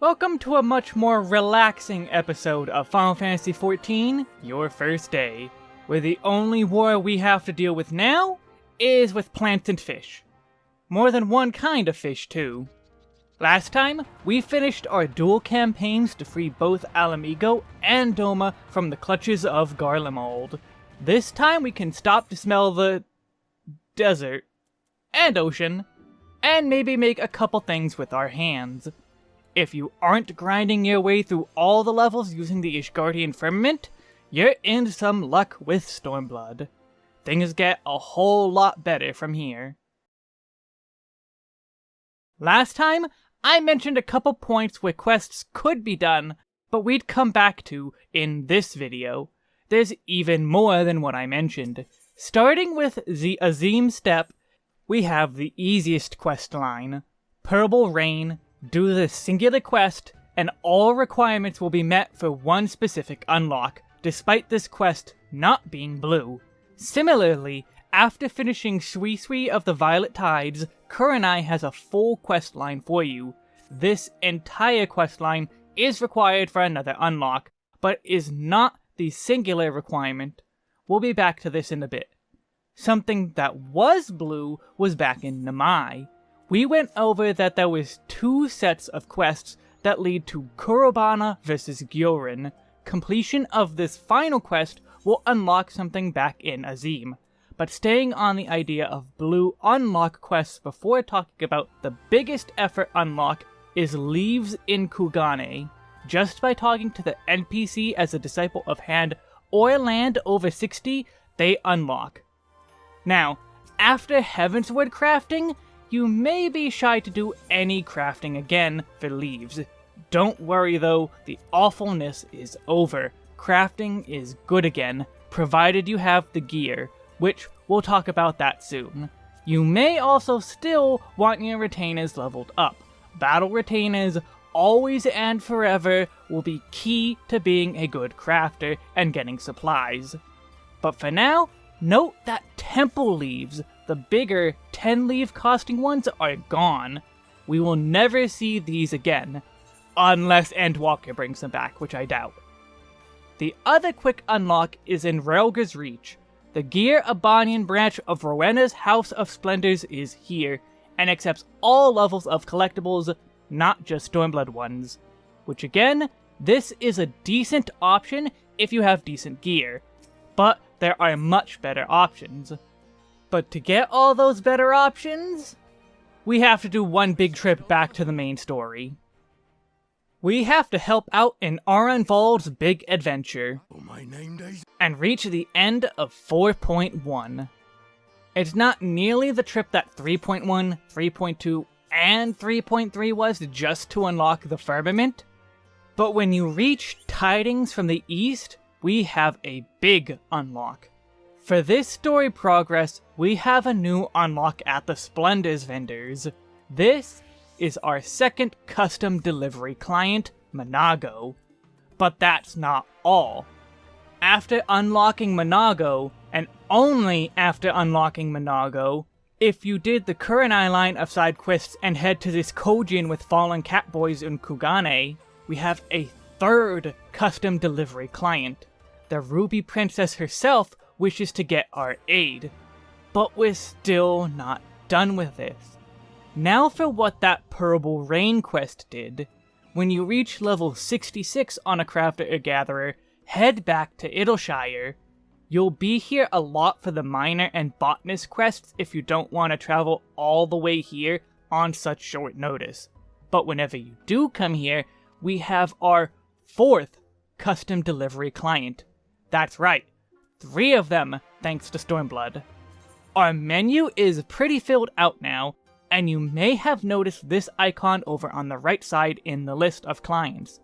Welcome to a much more relaxing episode of Final Fantasy XIV, Your First Day, where the only war we have to deal with now is with plants and fish. More than one kind of fish, too. Last time, we finished our dual campaigns to free both Ala Mhigo and Doma from the clutches of Garlemald. This time we can stop to smell the... desert. And ocean. And maybe make a couple things with our hands. If you aren't grinding your way through all the levels using the Ishgardian Firmament, you're in some luck with Stormblood. Things get a whole lot better from here. Last time, I mentioned a couple points where quests could be done, but we'd come back to in this video. There's even more than what I mentioned. Starting with the Azim Steppe, we have the easiest quest line. Purple Rain, do the singular quest, and all requirements will be met for one specific unlock, despite this quest not being blue. Similarly, after finishing Suisui of the Violet Tides, Kurenai has a full quest line for you. This entire quest line is required for another unlock, but is not the singular requirement. We'll be back to this in a bit. Something that was blue was back in Namai. We went over that there was two sets of quests that lead to Kurobana versus Gyoran. Completion of this final quest will unlock something back in Azim but staying on the idea of blue unlock quests before talking about the biggest effort unlock is Leves in Kugane. Just by talking to the NPC as a disciple of Hand or land over 60, they unlock. Now, after Heavensward crafting, you may be shy to do any crafting again for Leves. Don't worry though, the awfulness is over. Crafting is good again, provided you have the gear which we'll talk about that soon. You may also still want your retainers leveled up. Battle retainers always and forever will be key to being a good crafter and getting supplies. But for now, note that temple leves, the bigger 10 leaf costing ones, are gone. We will never see these again, unless Endwalker brings them back, which I doubt. The other quick unlock is in Rhalgr's Reach, the Gyr Abanian branch of Rowena's House of Splendors is here, and accepts all levels of collectibles, not just Stormblood ones. Which again, this is a decent option if you have decent gear, but there are much better options. But to get all those better options, we have to do one big trip back to the main story. We have to help out in Arenvald's big adventure and reach the end of 4.1. It's not nearly the trip that 3.1, 3.2, and 3.3 was just to unlock the firmament, but when you reach Tidings from the East, we have a big unlock. For this story progress, we have a new unlock at the Splendors vendors. This is our second custom delivery client, M'naago. But that's not all. After unlocking M'naago, and only after unlocking M'naago, if you did the Kurenai line of side quests and head to this Kojin with Fallen Catboys in Kugane, we have a third custom delivery client. The Ruby Princess herself wishes to get our aid. But we're still not done with this. Now for what that Purple Rain quest did. When you reach level 66 on a Crafter or Gatherer, head back to Idleshire. You'll be here a lot for the Miner and Botanist quests if you don't want to travel all the way here on such short notice. But whenever you do come here, we have our fourth custom delivery client. That's right, three of them thanks to Stormblood. Our menu is pretty filled out now, and you may have noticed this icon over on the right side in the list of clients.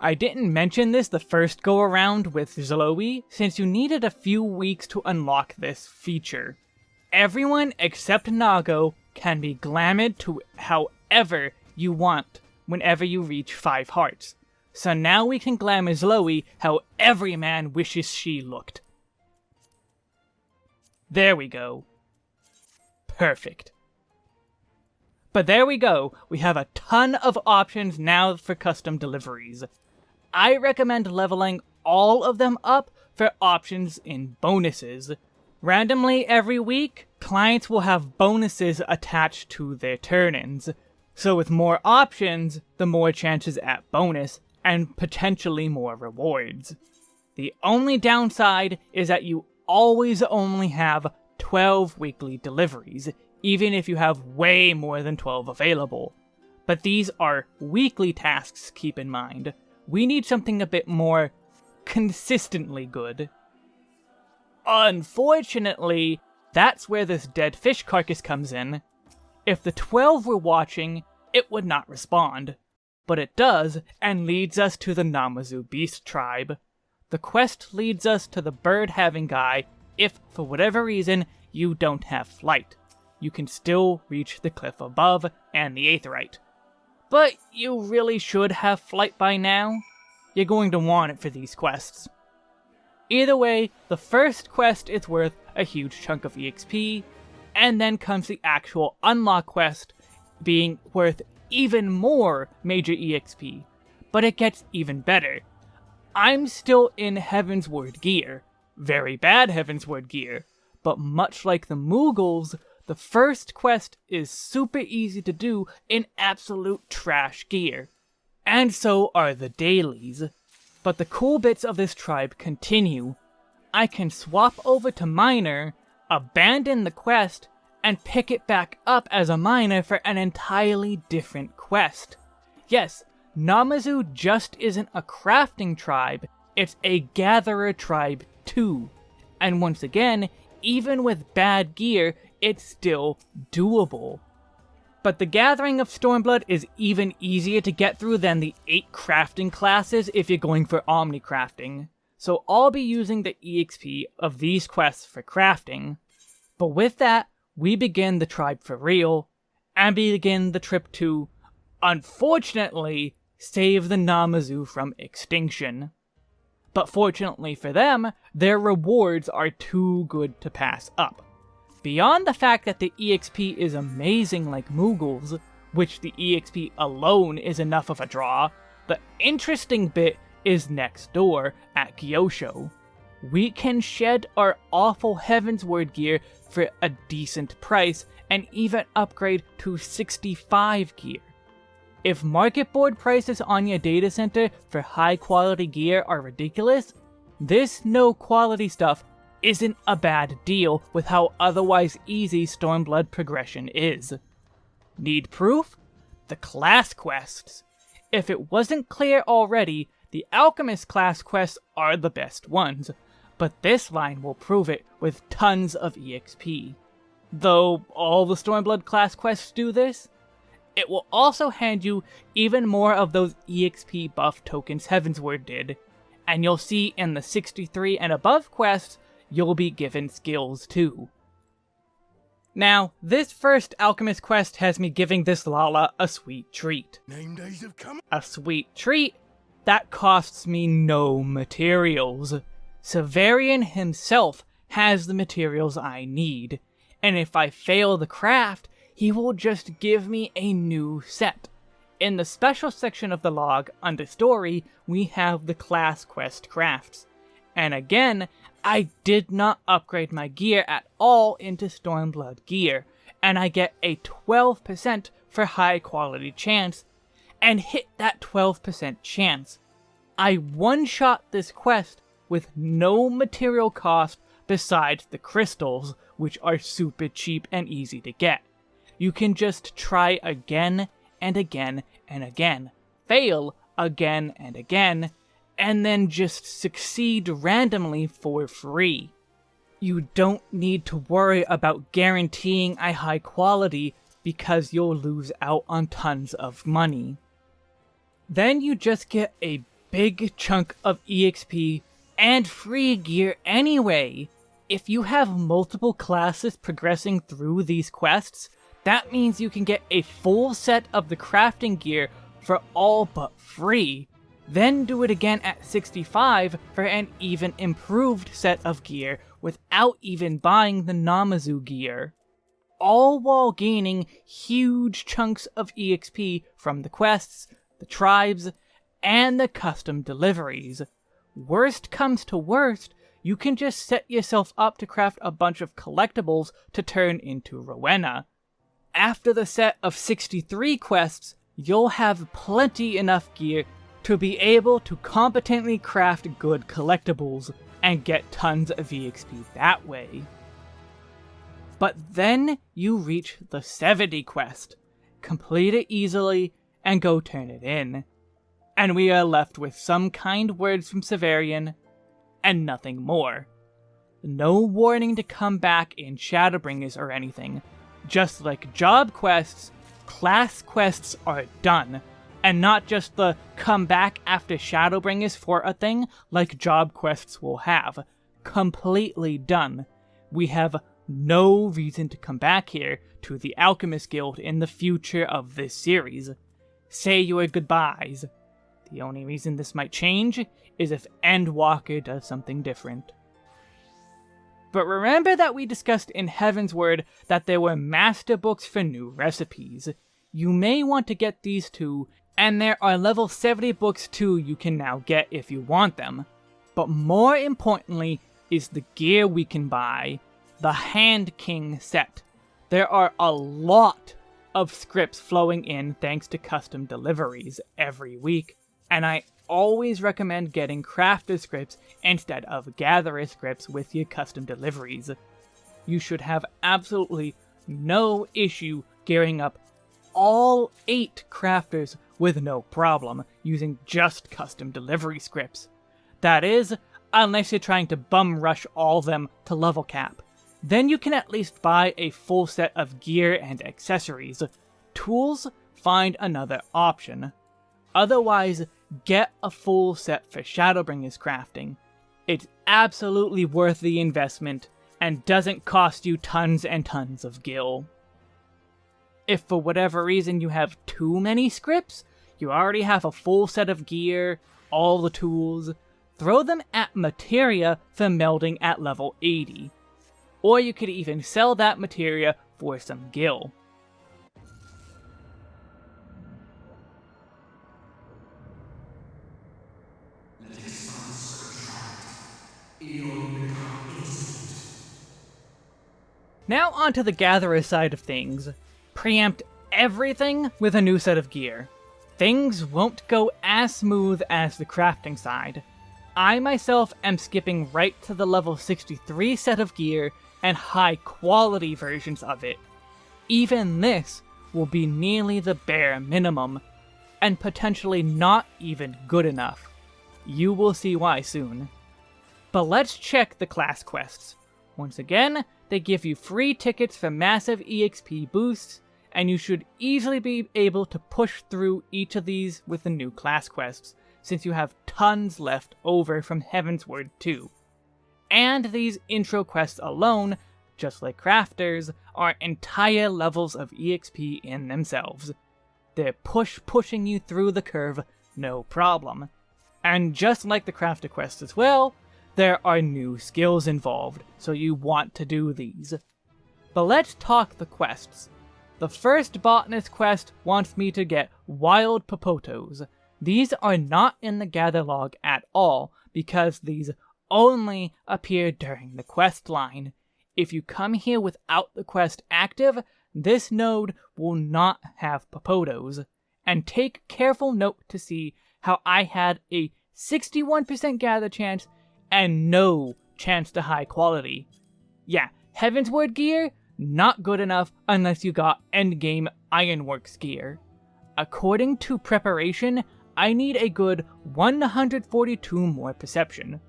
I didn't mention this the first go around with Zhloe, since you needed a few weeks to unlock this feature. Everyone except Nago can be glammed to however you want whenever you reach 5 hearts. So now we can glam Zhloe how every man wishes she looked. There we go. Perfect. But there we go, we have a ton of options now for custom deliveries. I recommend leveling all of them up for options in bonuses. Randomly every week, clients will have bonuses attached to their turn-ins. So with more options, the more chances at bonus, and potentially more rewards. The only downside is that you always only have 12 weekly deliveries, even if you have way more than 12 available. But these are weekly tasks, keep in mind. We need something a bit more consistently good. Unfortunately, that's where this dead fish carcass comes in. If the 12 were watching, it would not respond. But it does, and leads us to the Namazu Beast Tribe. The quest leads us to the bird-having guy if, for whatever reason, you don't have flight. You can still reach the cliff above and the Aetheryte. But you really should have flight by now. You're going to want it for these quests. Either way, the first quest is worth a huge chunk of EXP, and then comes the actual unlock quest, being worth even more major EXP. But it gets even better. I'm still in Heavensward gear, very bad Heavensward gear, but much like the Moogles, the first quest is super easy to do in absolute trash gear. And so are the dailies. But the cool bits of this tribe continue. I can swap over to Miner, abandon the quest, and pick it back up as a miner for an entirely different quest. Yes, Namazu just isn't a crafting tribe, it's a gatherer tribe too. And once again, even with bad gear, it's still doable. But the Gathering of Stormblood is even easier to get through than the 8 crafting classes if you're going for Omni crafting. So I'll be using the EXP of these quests for crafting. But with that, we begin the tribe for real, and begin the trip to, unfortunately, save the Namazu from extinction. But fortunately for them, their rewards are too good to pass up. Beyond the fact that the EXP is amazing like Moogles, which the EXP alone is enough of a draw, the interesting bit is next door at Gyosho. We can shed our awful Heavensward gear for a decent price and even upgrade to 65 gear. If market board prices on your data center for high quality gear are ridiculous, this no quality stuff isn't a bad deal with how otherwise easy Stormblood progression is. Need proof? The class quests. If it wasn't clear already, the Alchemist class quests are the best ones, but this line will prove it with tons of EXP. Though all the Stormblood class quests do this, it will also hand you even more of those EXP buff tokens Heavensward did, and you'll see in the 63 and above quests you'll be given skills too. Now, this first Alchemist quest has me giving this Lala a sweet treat. Name days have come. A sweet treat that costs me no materials. Severian himself has the materials I need, and if I fail the craft, he will just give me a new set. In the special section of the log, under story, we have the class quest crafts. And again, I did not upgrade my gear at all into Stormblood gear, and I get a 12% for high quality chance, and hit that 12% chance. I one-shot this quest with no material cost besides the crystals, which are super cheap and easy to get. You can just try again and again and again, fail again and again, and then just succeed randomly for free. You don't need to worry about guaranteeing a high quality because you'll lose out on tons of money. Then you just get a big chunk of EXP and free gear anyway. If you have multiple classes progressing through these quests, that means you can get a full set of the crafting gear for all but free, then do it again at 65 for an even improved set of gear without even buying the Namazu gear. all while gaining huge chunks of EXP from the quests, the tribes, and the custom deliveries. Worst comes to worst, you can just set yourself up to craft a bunch of collectibles to turn into Rowena. After the set of 63 quests, you'll have plenty enough gear to be able to competently craft good collectibles and get tons of EXP that way. But then you reach the 70 quest, complete it easily, and go turn it in. And we are left with some kind words from Severian, and nothing more. No warning to come back in Shadowbringers or anything. Just like job quests, class quests are done, and not just the come back after Shadowbringers for a thing like job quests will have. Completely done. We have no reason to come back here to the Alchemist Guild in the future of this series. Say your goodbyes. The only reason this might change is if Endwalker does something different. But remember that we discussed in Heavensward that there were master books for new recipes. You may want to get these too and there are level 70 books too you can now get if you want them. But more importantly is the gear we can buy, the Hand King set. There are a lot of scripts flowing in thanks to custom deliveries every week, and I always recommend getting crafter scripts instead of gatherer scripts with your custom deliveries. You should have absolutely no issue gearing up all 8 crafters with no problem, using just custom delivery scripts. That is, unless you're trying to bum rush all them to level cap. Then you can at least buy a full set of gear and accessories. Tools, find another option. Otherwise, get a full set for Shadowbringers crafting. It's absolutely worth the investment, and doesn't cost you tons and tons of gil. If for whatever reason you have too many scripts, you already have a full set of gear, all the tools. Throw them at materia for melding at level 80. Or you could even sell that materia for some gil. Now onto the Gatherer side of things. Preempt everything with a new set of gear things won't go as smooth as the crafting side. I myself am skipping right to the level 63 set of gear and high quality versions of it. Even this will be nearly the bare minimum, and potentially not even good enough. You will see why soon. But let's check the class quests. Once again, they give you free tickets for massive EXP boosts, and you should easily be able to push through each of these with the new class quests, since you have tons left over from Heavensward too. And these intro quests alone, just like crafters, are entire levels of EXP in themselves. They're push pushing you through the curve, no problem. And just like the crafter quests as well, there are new skills involved, so you want to do these. But let's talk the quests. The first botanist quest wants me to get wild popotos. These are not in the gather log at all, because these only appear during the quest line. If you come here without the quest active, this node will not have popotos. And take careful note to see how I had a 61% gather chance and no chance to high quality. Yeah, Heavensward gear not good enough unless you got endgame Ironworks gear. According to preparation, I need a good 142 more perception.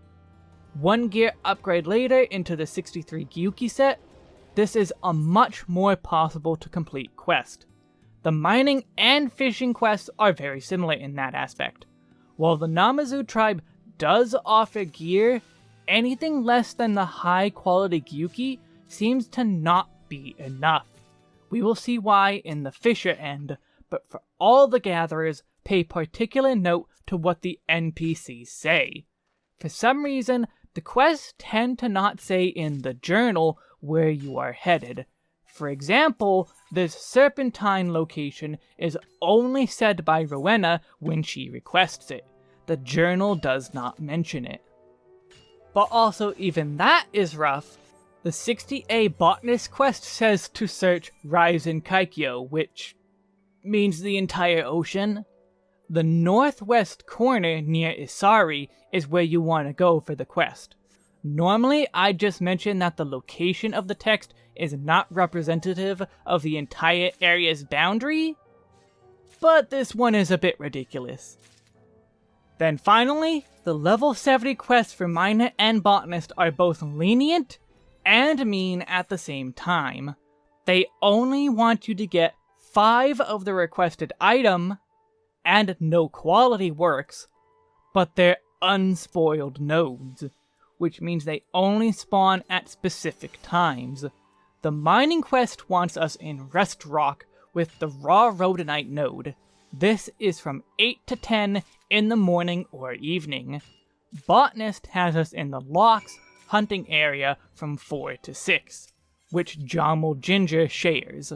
One gear upgrade later into the 63 Gyuki set, this is a much more possible to complete quest. The mining and fishing quests are very similar in that aspect. While the Namazu tribe does offer gear, anything less than the high quality Gyuki seems to not be enough. We will see why in the Fisher end, but for all the gatherers, pay particular note to what the NPCs say. For some reason, the quests tend to not say in the journal where you are headed. For example, this serpentine location is only said by Rowena when she requests it. The journal does not mention it. But also even that is rough. The 60A botanist quest says to search Raizen Kaikyo, which means the entire ocean. The northwest corner near Isari is where you want to go for the quest. Normally, I just mention that the location of the text is not representative of the entire area's boundary, but this one is a bit ridiculous. Then finally, the level 70 quests for Miner and Botanist are both lenient and mean at the same time. They only want you to get 5 of the requested item, and no quality works, but they're unspoiled nodes, which means they only spawn at specific times. The mining quest wants us in Rest Rock with the raw rhodonite node. This is from 8 to 10 in the morning or evening. Botanist has us in the Locks hunting area from 4 to 6, which Jommel Ginger shares.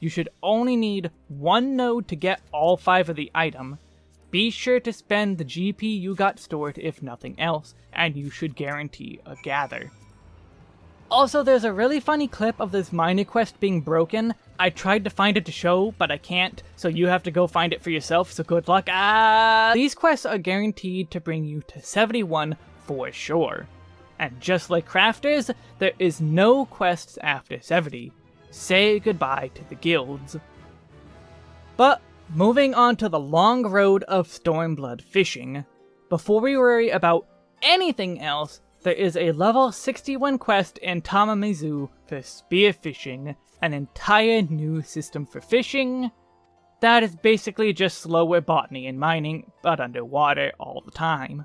You should only need one node to get all 5 of the item. Be sure to spend the GP you got stored if nothing else, and you should guarantee a gather. Also, there's a really funny clip of this miner quest being broken. I tried to find it to show, but I can't, so you have to go find it for yourself, so good luck. Ah! These quests are guaranteed to bring you to 71 for sure. And just like Crafters, there is no quests after 70. Say goodbye to the guilds. But, moving on to the long road of Stormblood fishing, before we worry about anything else, there is a level 61 quest in Tamamizu for spearfishing, an entire new system for fishing that is basically just slower botany and mining, but underwater all the time.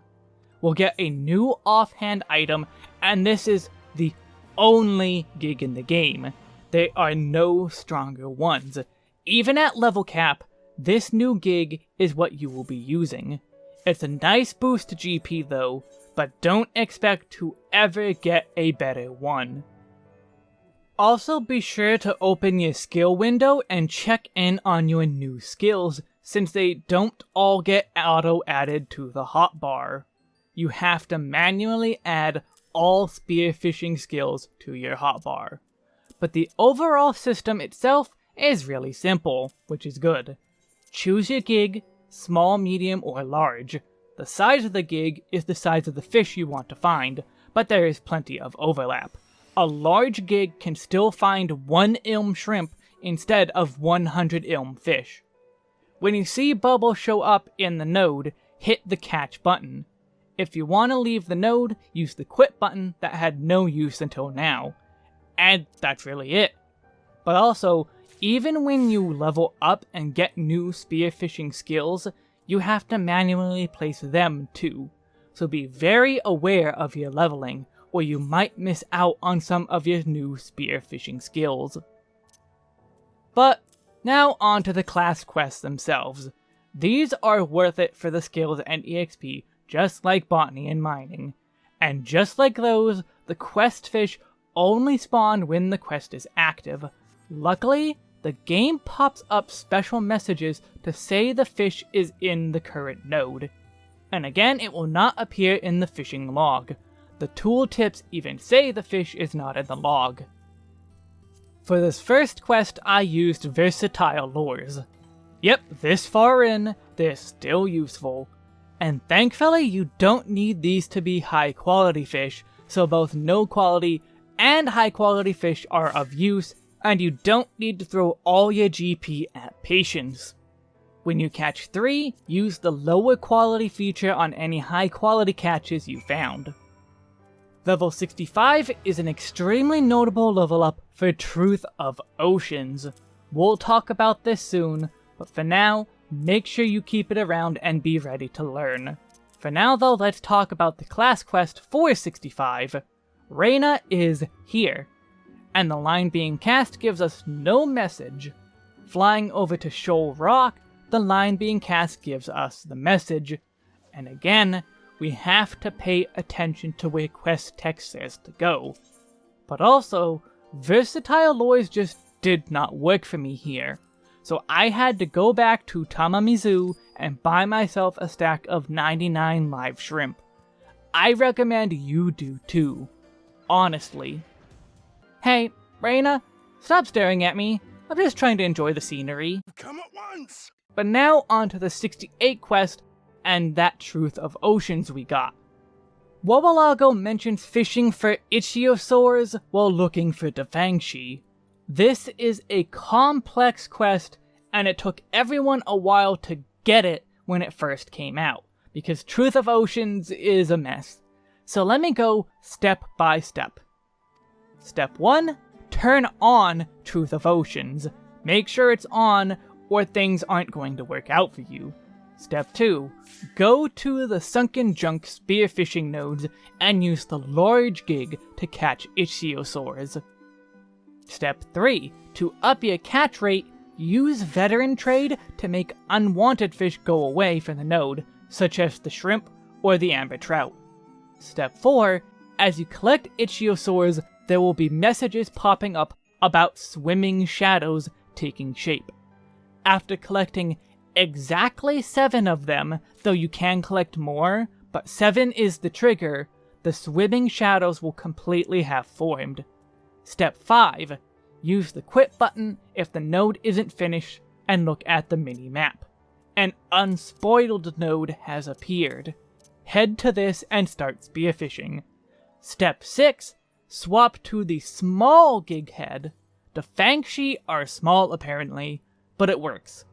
We'll get a new offhand item, and this is the only gig in the game. There are no stronger ones. Even at level cap, this new gig is what you will be using. It's a nice boost to GP though, but don't expect to ever get a better one. Also be sure to open your skill window and check in on your new skills, since they don't all get auto added to the hotbar. You have to manually add all spearfishing skills to your hotbar. But the overall system itself is really simple, which is good. Choose your gig, small, medium, or large. The size of the gig is the size of the fish you want to find, but there is plenty of overlap. A large gig can still find 1 ilm shrimp instead of 100 ilm fish. When you see bubbles show up in the node, hit the catch button. If you want to leave the node, use the quit button that had no use until now. And that's really it. But also, even when you level up and get new spearfishing skills, you have to manually place them too, so be very aware of your leveling, or you might miss out on some of your new spearfishing skills. But now on to the class quests themselves. These are worth it for the skills and EXP, just like botany and mining. And just like those, the quest fish only spawn when the quest is active. Luckily, the game pops up special messages to say the fish is in the current node. And again, it will not appear in the fishing log. The tooltips even say the fish is not in the log. For this first quest, I used versatile lures. Yep, this far in, they're still useful. And thankfully, you don't need these to be high quality fish, so both no quality and high quality fish are of use and you don't need to throw all your GP at patience. When you catch 3, use the lower quality feature on any high quality catches you found. Level 65 is an extremely notable level up for Truth of Oceans. We'll talk about this soon, but for now, make sure you keep it around and be ready to learn. For now though, let's talk about the class quest for 65. Reyna is here, and the line being cast gives us no message. Flying over to Shoal Rock, the line being cast gives us the message, and again, we have to pay attention to where quest text says to go. But also, versatile lures just did not work for me here. So I had to go back to Tamamizu and buy myself a stack of 99 live shrimp. I recommend you do too. Honestly. Hey, Reina, stop staring at me. I'm just trying to enjoy the scenery. Come at once! But now on to the 68 quest and that Truth of Oceans we got. Wobalago mentions fishing for ichthyosaurs while looking for Defangshi. This is a complex quest and it took everyone a while to get it when it first came out, because Truth of Oceans is a mess. So let me go step by step. Step 1. Turn on Truth of Oceans. Make sure it's on or things aren't going to work out for you. Step 2. Go to the Sunken Junk spearfishing nodes and use the large gig to catch ichthyosaurs. Step 3. To up your catch rate, use veteran trade to make unwanted fish go away from the node, such as the shrimp or the amber trout. Step 4. As you collect ichthyosaurs, there will be messages popping up about swimming shadows taking shape. After collecting exactly 7 of them, though you can collect more, but 7 is the trigger, the swimming shadows will completely have formed. Step 5. Use the quit button if the node isn't finished and look at the mini-map. An unspoiled node has appeared. Head to this and start spearfishing. Step 6. Swap to the small gig head. The Fangshi are small apparently, but it works.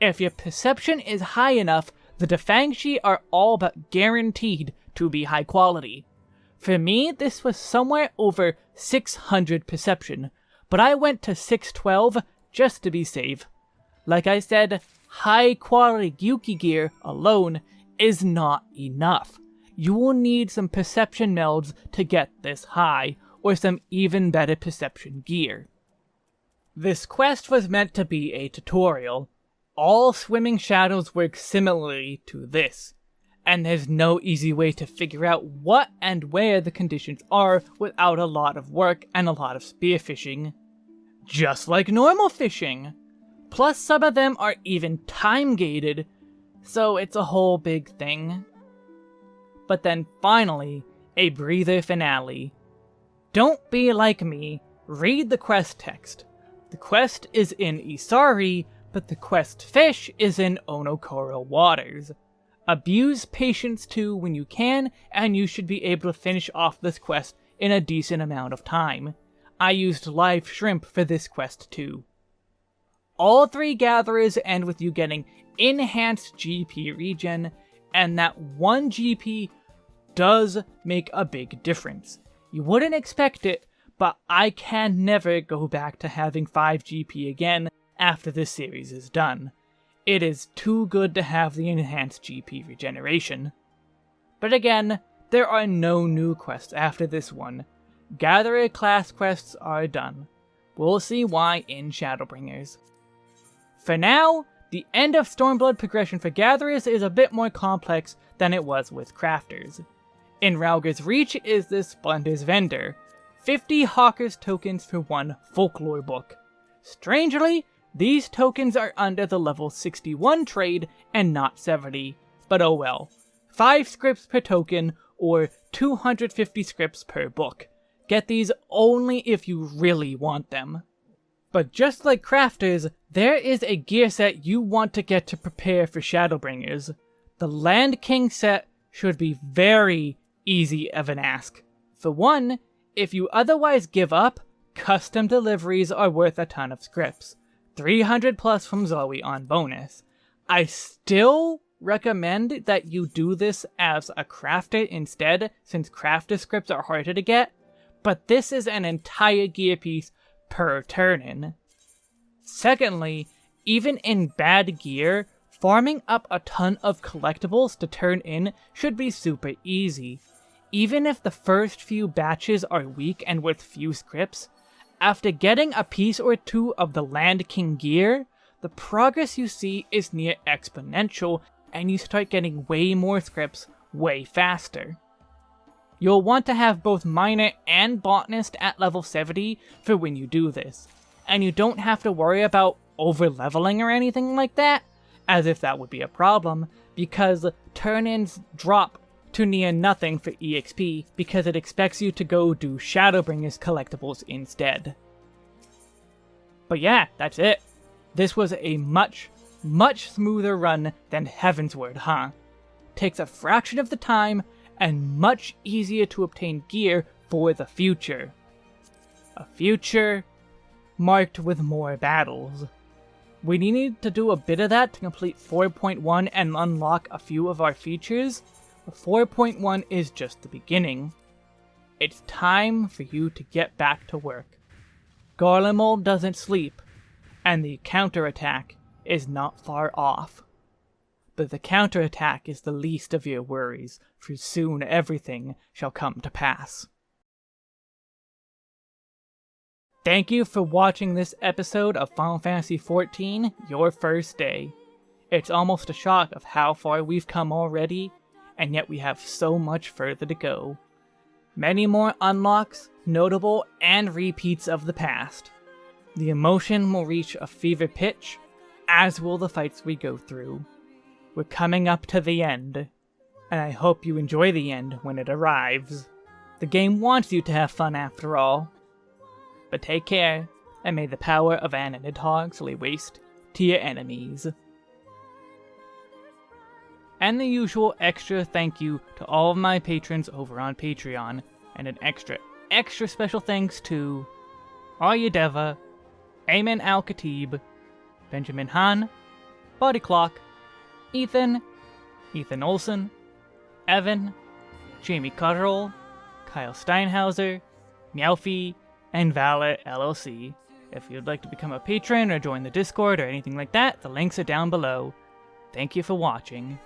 If your perception is high enough, the Defangshi are all but guaranteed to be high quality. For me, this was somewhere over 600 perception, but I went to 612 just to be safe. Like I said, high quality Gyuki gear alone is not enough. You will need some perception melds to get this high, or some even better perception gear. This quest was meant to be a tutorial. All swimming shadows work similarly to this, and there's no easy way to figure out what and where the conditions are without a lot of work and a lot of spearfishing. Just like normal fishing! Plus some of them are even time-gated, so it's a whole big thing. But then finally, a breather finale. Don't be like me, read the quest text. The quest is in Isari, but the quest fish is in Onokoro waters. Abuse patience too when you can, and you should be able to finish off this quest in a decent amount of time. I used live shrimp for this quest too. All three gatherers end with you getting enhanced GP regen, and that 1 GP does make a big difference. You wouldn't expect it, but I can never go back to having 5 GP again after this series is done. It is too good to have the enhanced GP regeneration. But again, there are no new quests after this one. Gatherer class quests are done. We'll see why in Shadowbringers. For now, the end of Stormblood progression for Gatherers is a bit more complex than it was with Crafters. In Rhalgr's Reach is the Splendour's Vendor, 50 Hawker's tokens for one folklore book. Strangely, these tokens are under the level 61 trade and not 70, but oh well. 5 scripts per token, or 250 scripts per book. Get these only if you really want them. But just like crafters, there is a gear set you want to get to prepare for Shadowbringers. The Land King set should be very easy of an ask. For one, if you otherwise give up, custom deliveries are worth a ton of scripts. 300 plus from Zoe on bonus. I still recommend that you do this as a crafter instead, since crafter scripts are harder to get, but this is an entire gear piece per turn-in. Secondly, even in bad gear, farming up a ton of collectibles to turn in should be super easy. Even if the first few batches are weak and with few scripts, after getting a piece or two of the Land King gear, the progress you see is near exponential and you start getting way more scripts way faster. You'll want to have both Miner and Botanist at level 70 for when you do this, and you don't have to worry about over-leveling or anything like that, as if that would be a problem, because turn-ins drop to near nothing for EXP because it expects you to go do Shadowbringers collectibles instead. But yeah, that's it. This was a much, much smoother run than Heavensward, huh? Takes a fraction of the time and much easier to obtain gear for the future. A future marked with more battles. We needed to do a bit of that to complete 4.1 and unlock a few of our features. 4.1 is just the beginning. It's time for you to get back to work. Garlemald doesn't sleep, and the counterattack is not far off. But the counterattack is the least of your worries, for soon everything shall come to pass. Thank you for watching this episode of Final Fantasy XIV, Your First Day. It's almost a shock of how far we've come already, and yet we have so much further to go. Many more unlocks, notable, and repeats of the past. The emotion will reach a fever pitch, as will the fights we go through. We're coming up to the end, and I hope you enjoy the end when it arrives. The game wants you to have fun after all. But take care, and may the power of Ananidhogg lay waste to your enemies. And the usual extra thank you to all of my patrons over on Patreon, and an extra, extra special thanks to Arya Deva, Ayman Al Khatib, Benjamin Hahn, Body Clock, Ethan, Ethan Olson, Evan, Jamie Cotterell, Kyle Steinhauser, Meowfie, and Valor LLC. If you'd like to become a patron or join the Discord or anything like that, the links are down below. Thank you for watching.